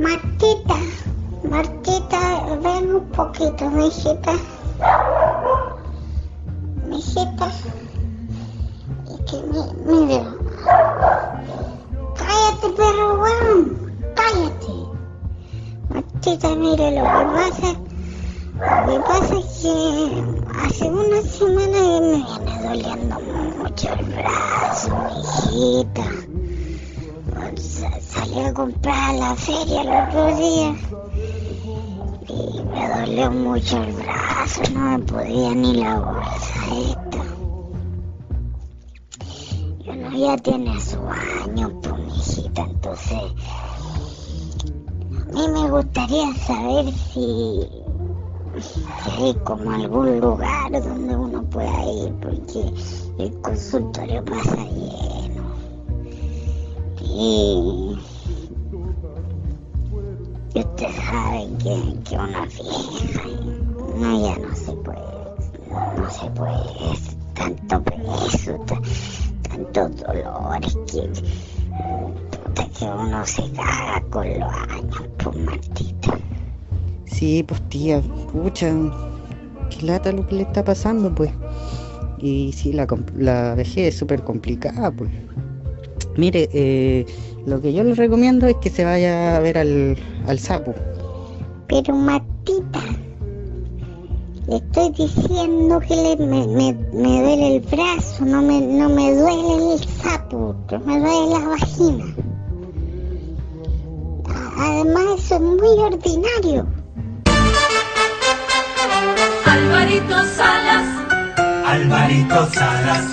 Martita, Martita, ven un poquito, mijita. Mijita. Y que mi- mire. Cállate, perro, weón. Cállate. Martita, mire, lo que pasa, lo que pasa es que hace una semana me viene doliendo mucho el brazo, mijita. Sa- Salí a comprar a la feria el otro día y me dolió mucho el brazo, no me podía ni la bolsa esta. Y uno ya tiene su años, pues mijita, entonces a mí me gustaría saber si, si hay como algún lugar donde uno pueda ir, porque el consultorio pasa lleno. Y, ustedes saben que, que una y no, ya no se puede, no se puede, tanto peso, ta- tantos dolores que, que uno se caga con los años, pues Martita. Sí, pues tía, pucha, qué lata lo que le está pasando, pues. Y sí, la, la vejez es súper complicada, pues. Mire, eh, lo que yo le recomiendo es que se vaya a ver al, al sapo. Pero Martita, le estoy diciendo que le- me, me, me duele el brazo, no me, no me duele el sapo, me duele la vagina. Además eso es muy ordinario. Alvarito Salas. Alvarito Salas.